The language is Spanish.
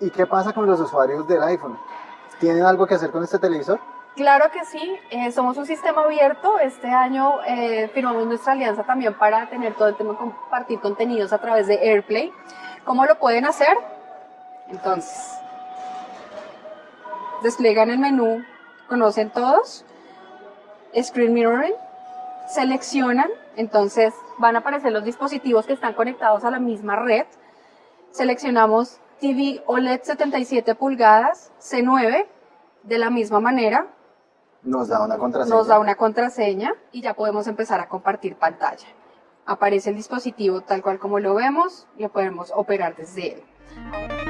¿Y qué pasa con los usuarios del iPhone? ¿Tienen algo que hacer con este televisor? Claro que sí, eh, somos un sistema abierto. Este año eh, firmamos nuestra alianza también para tener todo el tema de compartir contenidos a través de AirPlay. ¿Cómo lo pueden hacer? Entonces, despliegan el menú, conocen todos, Screen Mirroring, seleccionan, entonces van a aparecer los dispositivos que están conectados a la misma red. Seleccionamos TV OLED 77 pulgadas, C9, de la misma manera, Nos da una contraseña. nos da una contraseña y ya podemos empezar a compartir pantalla. Aparece el dispositivo tal cual como lo vemos y lo podemos operar desde él.